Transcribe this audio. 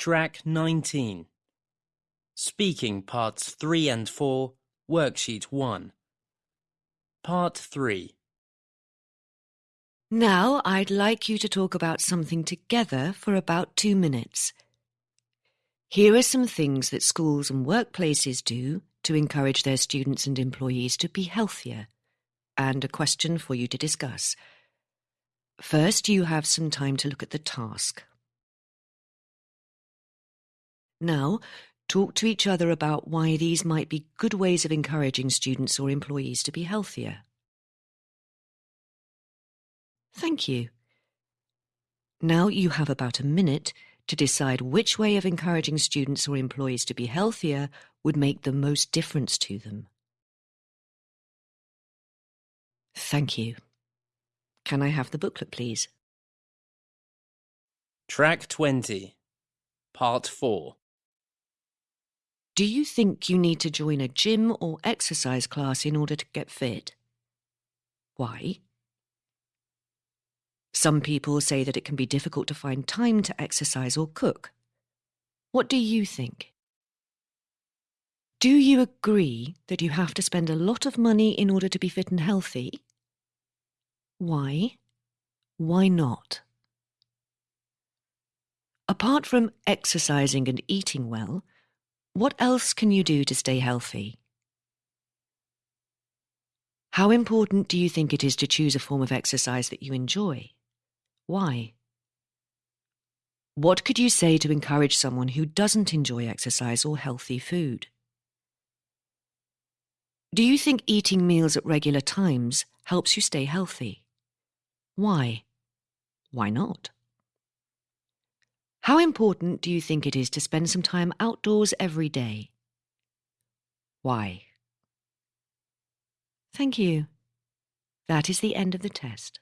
Track 19 Speaking Parts 3 and 4, Worksheet 1. Part 3 Now I'd like you to talk about something together for about two minutes. Here are some things that schools and workplaces do to encourage their students and employees to be healthier, and a question for you to discuss. First, you have some time to look at the task. Now, talk to each other about why these might be good ways of encouraging students or employees to be healthier. Thank you. Now you have about a minute to decide which way of encouraging students or employees to be healthier would make the most difference to them. Thank you. Can I have the booklet, please? Track 20 Part 4 Do you think you need to join a gym or exercise class in order to get fit? Why? Some people say that it can be difficult to find time to exercise or cook. What do you think? Do you agree that you have to spend a lot of money in order to be fit and healthy? Why? Why not? Apart from exercising and eating well, what else can you do to stay healthy? How important do you think it is to choose a form of exercise that you enjoy? Why? What could you say to encourage someone who doesn't enjoy exercise or healthy food? Do you think eating meals at regular times helps you stay healthy? Why? Why not? How important do you think it is to spend some time outdoors every day? Why? Thank you. That is the end of the test.